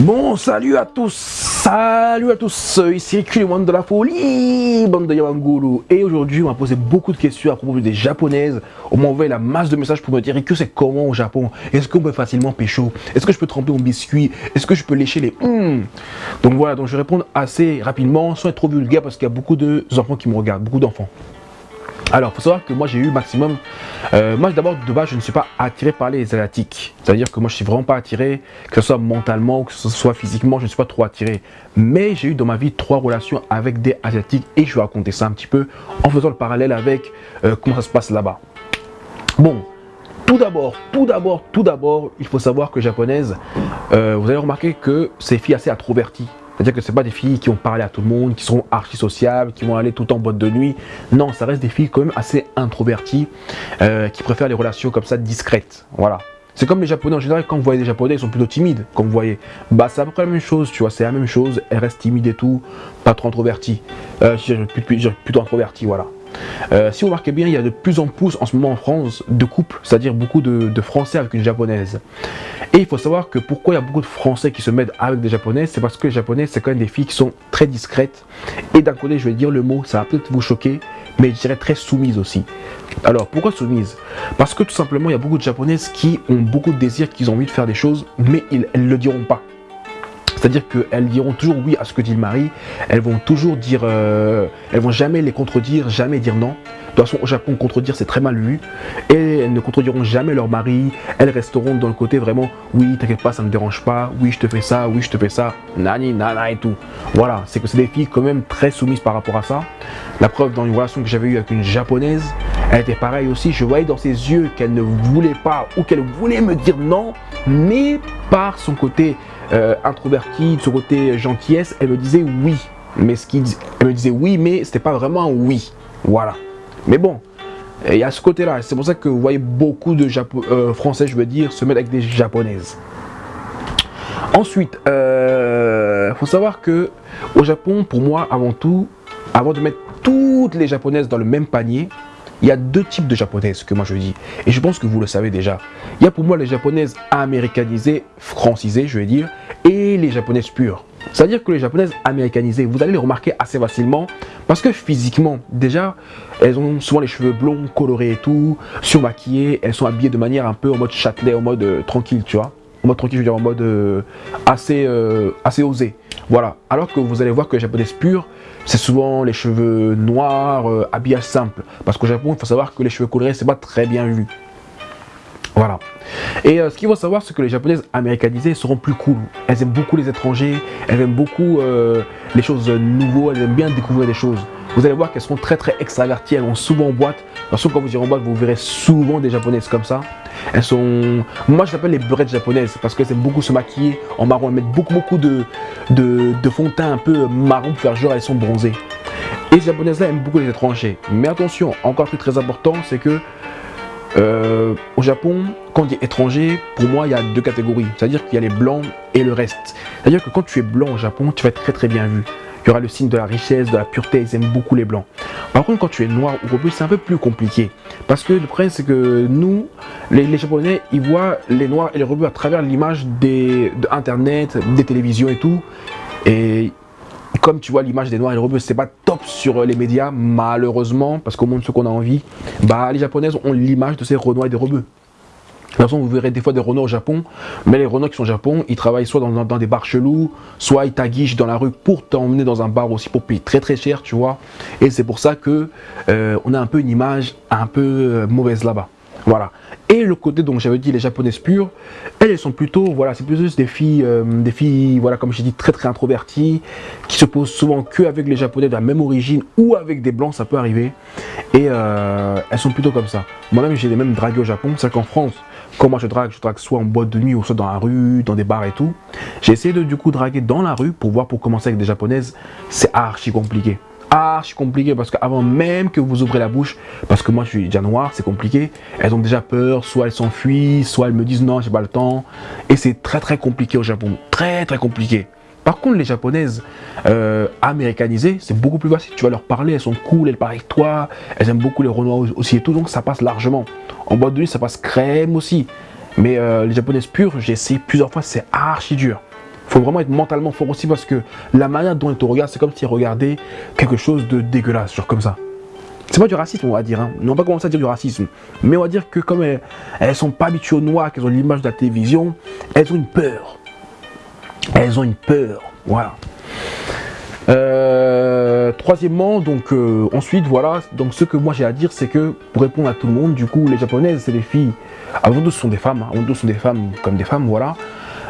Bon, salut à tous, salut à tous, ici monde de la folie, bande de. Et aujourd'hui, on m'a posé beaucoup de questions à propos des japonaises. On m'a envoyé la masse de messages pour me dire que c'est comment au Japon Est-ce qu'on peut facilement pécho Est-ce que je peux tremper mon biscuit? Est-ce que je peux lécher les hmm Donc voilà, donc je vais répondre assez rapidement, sans être trop vulgaire parce qu'il y a beaucoup d'enfants qui me regardent, beaucoup d'enfants. Alors, faut savoir que moi, j'ai eu maximum... Euh, moi, d'abord, de base, je ne suis pas attiré par les asiatiques. C'est-à-dire que moi, je suis vraiment pas attiré, que ce soit mentalement ou que ce soit physiquement, je ne suis pas trop attiré. Mais j'ai eu dans ma vie trois relations avec des asiatiques et je vais raconter ça un petit peu en faisant le parallèle avec euh, comment ça se passe là-bas. Bon, tout d'abord, tout d'abord, tout d'abord, il faut savoir que japonaise, euh, vous allez remarquer que ces filles assez introverties. C'est-à-dire que ce pas des filles qui ont parlé à tout le monde, qui sont archi sociables, qui vont aller tout en boîte de nuit. Non, ça reste des filles quand même assez introverties, euh, qui préfèrent les relations comme ça discrètes. Voilà. C'est comme les japonais en général, quand vous voyez des japonais, ils sont plutôt timides, comme vous voyez. Bah c'est à peu près la même chose, tu vois, c'est la même chose, elles restent timides et tout, pas trop introverties. Euh, plutôt introverties, voilà. Euh, si vous remarquez bien, il y a de plus en plus en ce moment en France de couples, c'est-à-dire beaucoup de, Français avec une japonaise. Et il faut savoir que pourquoi il y a beaucoup de Français qui se mettent avec des japonaises, c'est parce que les japonaises, c'est quand même des filles qui sont très discrètes. Et d'un côté, je vais dire le mot, ça va peut-être vous choquer, mais je dirais très soumises aussi. Alors, pourquoi soumises? Parce que tout simplement, il y a beaucoup de japonaises qui ont beaucoup de désirs, qui ont envie de faire des choses, mais elles ne le diront pas. C'est-à-dire qu'elles diront toujours oui à ce que dit le mari, elles vont toujours dire, euh, elles vont jamais les contredire, jamais dire non. De toute façon, au Japon, contredire, c'est très mal vu. Et elles ne contrediront jamais leur mari. Elles resteront dans le côté vraiment, oui, t'inquiète pas, ça ne me dérange pas. Oui, je te fais ça, oui, je te fais ça. Nani, nana et tout. Voilà, c'est que c'est des filles quand même très soumises par rapport à ça. La preuve, dans une relation que j'avais eue avec une japonaise, elle était pareille aussi. Je voyais dans ses yeux qu'elle ne voulait pas ou qu'elle voulait me dire non, mais par son côté euh, introvertie, de son côté gentillesse, elle me disait oui. Mais ce qui, elle me disait oui, mais c'était pas vraiment un oui. Voilà. Mais bon, il y a ce côté-là. C'est pour ça que vous voyez beaucoup de euh, Français, je veux dire, se mettre avec des Japonaises. Ensuite, il euh, faut savoir que au Japon, pour moi, avant tout, avant de mettre toutes les Japonaises dans le même panier, il y a deux types de japonaises que moi je dis. Et je pense que vous le savez déjà. Il y a pour moi les japonaises américanisées, francisées, je vais dire, et les japonaises pures. C'est-à-dire que les japonaises américanisées, vous allez les remarquer assez facilement parce que physiquement, déjà, elles ont souvent les cheveux blonds, colorés et tout, surmaquillées, elles sont habillées de manière un peu en mode châtelet, en mode euh, tranquille, tu vois. En mode tranquille, je veux dire en mode euh, assez, euh, assez osé. Voilà. Alors que vous allez voir que les japonaises pures, c'est souvent les cheveux noirs, euh, habillage simple. Parce qu'au Japon, il faut savoir que les cheveux colorés, c'est pas très bien vu. Voilà. Et euh, ce qu'il faut savoir, c'est que les japonaises américanisées seront plus cool. Elles aiment beaucoup les étrangers, elles aiment beaucoup euh, les choses nouvelles, elles aiment bien découvrir des choses. Vous allez voir qu'elles seront très très extraverties, elles vont souvent en boîte. De toute quand vous irez en boîte, vous verrez souvent des japonaises comme ça. Elles sont... Moi, je l'appelle les beurettes japonaises parce qu'elles aiment beaucoup se maquiller en marron. Elles mettent beaucoup beaucoup de, de, fond de teint un peu marron pour faire genre elles sont bronzées. Et les japonaises-là aiment beaucoup les étrangers. Mais attention, encore plus très important, c'est que euh, au Japon, quand on dit étranger, pour moi, il y a deux catégories. C'est-à-dire qu'il y a les blancs et le reste. C'est-à-dire que quand tu es blanc au Japon, tu vas être très très bien vu. Il y aura le signe de la richesse, de la pureté, ils aiment beaucoup les blancs. Par contre, quand tu es noir ou rebeu, c'est un peu plus compliqué. Parce que le problème, c'est que nous, les, Japonais, ils voient les noirs et les rebeux à travers l'image de Internet, des télévisions et tout. Et comme tu vois l'image des noirs et des rebeux, c'est pas top sur les médias, malheureusement, parce qu'au monde, ce qu'on a envie, bah, les japonaises ont l'image de ces renois et des rebeux. De toute façon, vous verrez des fois des Renault au Japon, mais les Renault qui sont au Japon, ils travaillent soit dans, des bars chelous, soit ils taguichent dans la rue pour t'emmener dans un bar aussi pour payer très très cher, tu vois. Et c'est pour ça que euh, on a un peu une image un peu euh, mauvaise là-bas. Voilà. Et le côté, donc j'avais dit les japonaises pures, elles, sont plutôt, voilà, c'est plus des filles, euh, des filles, voilà, comme j'ai dit, très très introverties, qui se posent souvent que avec les japonais de la même origine ou avec des blancs, ça peut arriver. Et elles sont plutôt comme ça. Moi-même, j'ai les mêmes dragués au Japon, c'est qu'en France, quand moi je drague, je drague soit en boîte de nuit ou soit dans la rue, dans des bars et tout. J'ai essayé de du coup draguer dans la rue pour voir pour commencer avec des japonaises. C'est archi compliqué. Archi compliqué parce qu'avant même que vous ouvrez la bouche, parce que moi je suis déjà noir, c'est compliqué. Elles ont déjà peur, soit elles s'enfuient, soit elles me disent non, j'ai pas le temps. Et c'est très très compliqué au Japon. Très très compliqué. Par contre, les japonaises euh, américanisées, c'est beaucoup plus facile. Tu vas leur parler, elles sont cool, elles parlent avec toi, elles aiment beaucoup les renois aussi et tout, donc ça passe largement. En boîte de nuit, ça passe crème aussi. Mais euh, les japonaises pures, j'ai essayé plusieurs fois, c'est archi dur. Faut vraiment être mentalement fort aussi parce que la manière dont ils te regardent, c'est comme s'ils regardaient quelque chose de dégueulasse, genre comme ça. C'est pas du racisme, on va dire. Hein. On va pas commencer à dire du racisme. Mais on va dire que comme elles, elles sont pas habituées au noir, qu'elles ont l'image de la télévision, elles ont une peur. Elles ont une peur. Voilà. Euh, troisièmement, donc euh, ensuite, voilà, donc ce que moi j'ai à dire, c'est que pour répondre à tout le monde, du coup, les japonaises, c'est des filles, avant tout, ce sont des femmes, hein. avant tout, ce sont des femmes comme des femmes, voilà.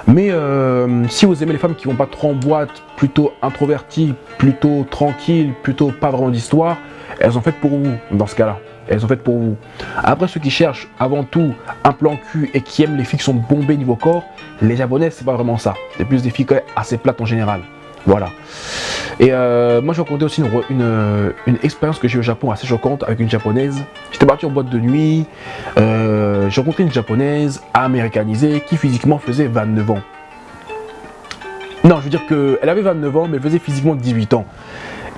Mais euh, si vous aimez les femmes qui vont pas trop en boîte, plutôt introverties, plutôt tranquilles, plutôt pas vraiment d'histoire, elles sont faites pour vous dans ce cas-là. Elles sont faites pour vous. Après, ceux qui cherchent avant tout un plan cul et qui aiment les filles qui sont bombées niveau corps, les japonaises, c'est pas vraiment ça. C'est plus des filles assez plates en général. Voilà. Et euh, moi, je vais raconter aussi une, une, expérience que j'ai eu au Japon assez choquante avec une japonaise. J'étais parti en boîte de nuit. Euh, j'ai rencontré une japonaise américanisée qui physiquement faisait 29 ans. Non, je veux dire qu'elle avait 29 ans, mais elle faisait physiquement 18 ans.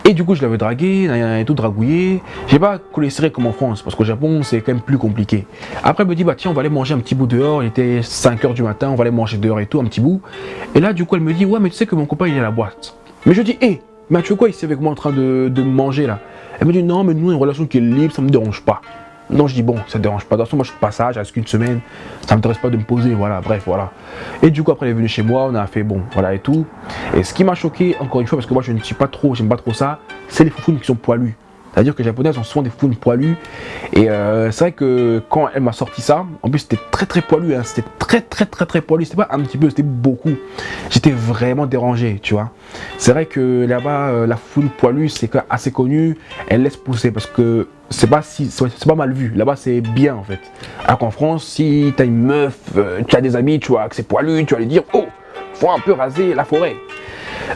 Et du coup, je l'avais dragué, et tout dragouillé. J'ai pas collé serré comme en France, parce qu'au Japon, c'est quand même plus compliqué. Après, elle me dit, bah tiens, on va aller manger un petit bout dehors. Il était 5h du matin, on va aller manger dehors et tout, un petit bout. Et là, du coup, elle me dit, ouais, mais tu sais que mon copain, il est à la boîte. Mais je dis, hé, hey, mais tu veux quoi ici avec moi en train de, de manger là Elle me dit, non, mais nous, une relation qui est libre, ça me dérange pas. Non, je dis bon, ça ne dérange pas. De toute façon, moi je suis de passage, reste qu'une semaine, ça ne m'intéresse pas de me poser, voilà, bref, voilà. Et du coup, après, elle est venue chez moi, on a fait bon, voilà et tout. Et ce qui m'a choqué, encore une fois, parce que moi je ne suis pas trop, j'aime pas trop ça, c'est les foufounes qui sont poilus. C'est-à-dire que les japonaises ont souvent des founes poilus. Et euh, c'est vrai que quand elle m'a sorti ça, en plus c'était très très poilu, hein. c'était très très très très poilu. C'était pas un petit peu, c'était beaucoup. J'étais vraiment dérangé, tu vois. C'est vrai que là-bas, euh, la foune poilue, c'est assez connu. Elle laisse pousser parce que c'est pas si pas mal vu. Là-bas, c'est bien en fait. Alors qu'en France, si tu as une meuf, euh, tu as des amis, tu vois, que c'est poilu, tu vas lui dire oh, faut un peu raser la forêt.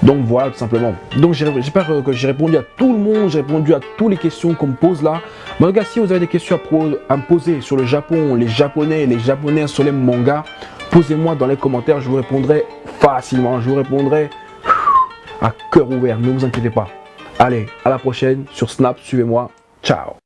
Donc voilà, tout simplement. Donc j'espère que j'ai répondu à tout le monde, j'ai répondu à toutes les questions qu'on me pose là. Mais regarde, si vous avez des questions à, me poser sur le Japon, les Japonais, les Japonais sur les mangas, posez-moi dans les commentaires, je vous répondrai facilement, je vous répondrai à cœur ouvert, ne vous inquiétez pas. Allez, à la prochaine sur Snap, suivez-moi, ciao